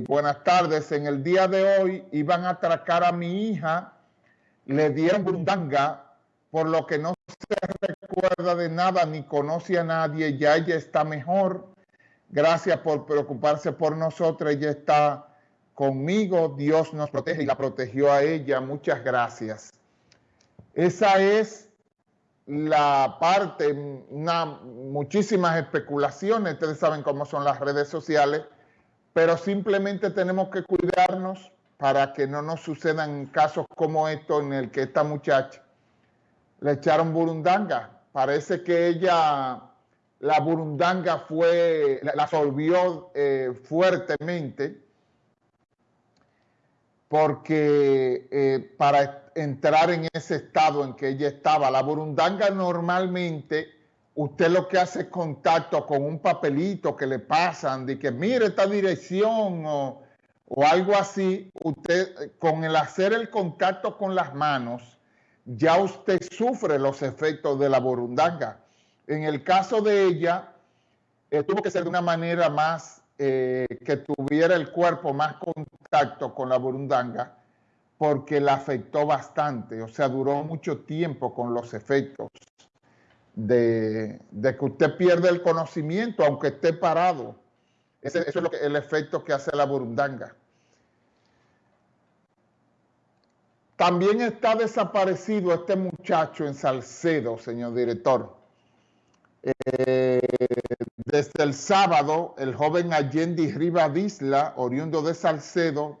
eh, buenas tardes. En el día de hoy iban a atracar a mi hija, le dieron burundanga, por lo que no se recuerda de nada ni conoce a nadie. Ya ella está mejor. Gracias por preocuparse por nosotros. Ella está conmigo. Dios nos protege y la protegió a ella. Muchas gracias. Esa es la parte, muchísimas especulaciones, ustedes saben cómo son las redes sociales, pero simplemente tenemos que cuidarnos para que no nos sucedan casos como esto en el que esta muchacha le echaron burundanga. Parece que ella, la burundanga fue, la, absorbió eh, fuertemente porque eh, para entrar en ese estado en que ella estaba. La burundanga normalmente, usted lo que hace es contacto con un papelito que le pasan de que mire esta dirección o, o algo así. Usted, con el hacer el contacto con las manos, ya usted sufre los efectos de la burundanga. En el caso de ella, eh, tuvo que ser de una manera más, eh, que tuviera el cuerpo más contacto con la burundanga, porque la afectó bastante, o sea, duró mucho tiempo con los efectos de, que usted pierde el conocimiento aunque esté parado. Ese, eso es el efecto que hace la burundanga. También está desaparecido este muchacho en Salcedo, señor director. Eh, desde el sábado, el joven Allende Rivadisla, oriundo de Salcedo,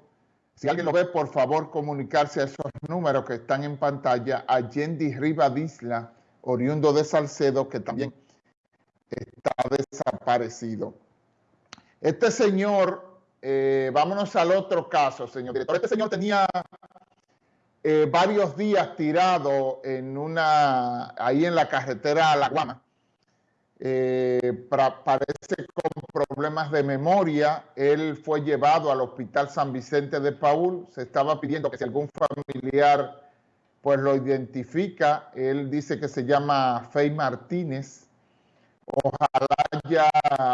si alguien lo ve, por favor, comunicarse a esos números que están en pantalla. Allende Rivadisla, oriundo de Salcedo, que también está desaparecido. Este señor, eh, vámonos al otro caso, señor director. Este señor tenía eh, varios días tirado en una, ahí en la carretera a La Guama. Eh, parece con problemas de memoria. Él fue llevado al Hospital San Vicente de Paul. Se estaba pidiendo que si algún familiar pues lo identifica. Él dice que se llama Fey Martínez. Ojalá ya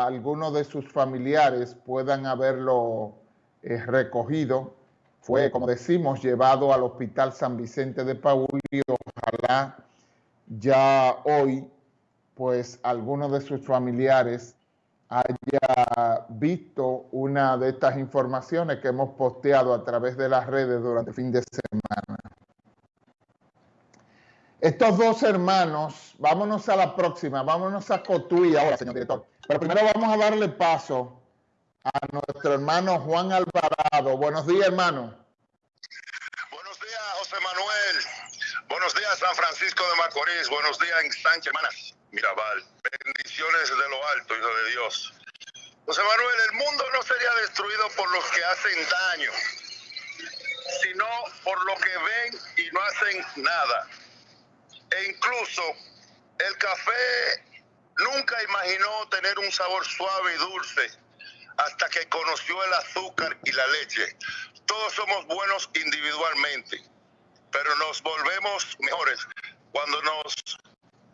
algunos de sus familiares puedan haberlo eh, recogido. Fue, como decimos, llevado al Hospital San Vicente de Paul y ojalá ya hoy pues alguno de sus familiares haya visto una de estas informaciones que hemos posteado a través de las redes durante el fin de semana. Estos dos hermanos, vámonos a la próxima, vámonos a Cotuí ahora, señor director. Pero primero vamos a darle paso a nuestro hermano Juan Alvarado. Buenos días, hermano. Buenos días, José Manuel. Buenos días, San Francisco de Macorís. Buenos días, en Sánchez, hermanas. Mirabal. Bendiciones de lo alto, Hijo de Dios. José Manuel, el mundo no sería destruido por los que hacen daño, sino por los que ven y no hacen nada. E incluso el café nunca imaginó tener un sabor suave y dulce hasta que conoció el azúcar y la leche. Todos somos buenos individualmente, pero nos volvemos mejores cuando nos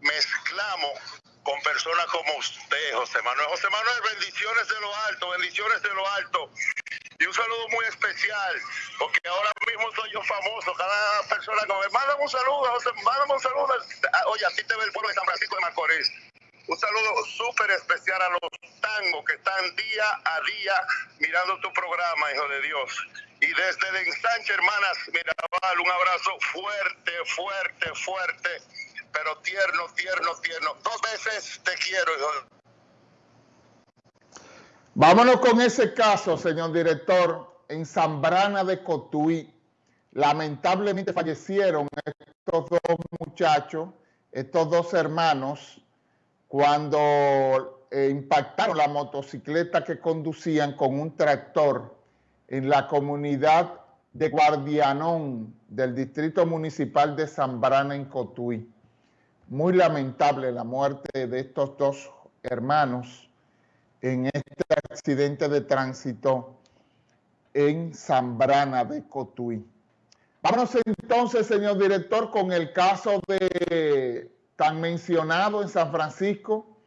mezclamos con personas como usted, José Manuel. José Manuel, bendiciones de lo alto, bendiciones de lo alto. Y un saludo muy especial, porque ahora mismo soy yo famoso. Cada persona que me manda un saludo, mándame un saludo. Oye, así te ve el pueblo de San Francisco de Macorís. Un saludo súper especial a los tangos que están día a día mirando tu programa, hijo de Dios. Y desde el ensanche, hermanas Mirabal, un abrazo fuerte, fuerte, fuerte pero tierno, tierno, tierno. Dos veces te quiero. Vámonos con ese caso, señor director. En Zambrana de Cotuí, lamentablemente fallecieron estos dos muchachos, estos dos hermanos, cuando eh, impactaron la motocicleta que conducían con un tractor en la comunidad de Guardianón del Distrito Municipal de Zambrana en Cotuí. Muy lamentable la muerte de estos dos hermanos en este accidente de tránsito en Zambrana de Cotuí. Vámonos entonces, señor director, con el caso de tan mencionado en San Francisco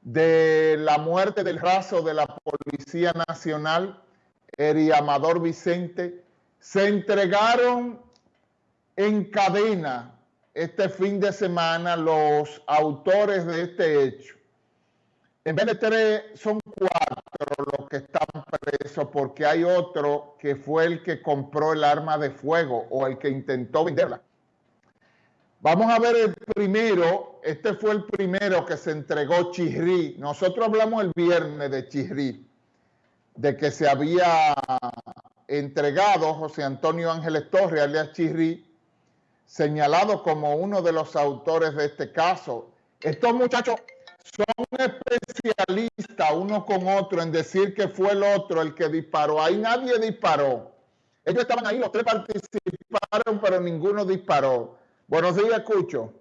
de la muerte del raso de la Policía Nacional Eri Amador Vicente, se entregaron en cadena este fin de semana los autores de este hecho. En vez de tres, son cuatro que están presos porque hay otro que fue el que compró el arma de fuego o el que intentó venderla. Vamos a ver el primero, este fue el primero que se entregó Chirri. Nosotros hablamos el viernes de Chirri, de que se había entregado José Antonio Ángeles Torres, alias Chirri, señalado como uno de los autores de este caso. Estos muchachos son especialistas uno con otro en decir que fue el otro el que disparó. Ahí nadie disparó. Ellos estaban ahí, los tres participaron, pero ninguno disparó. Buenos días, escucho.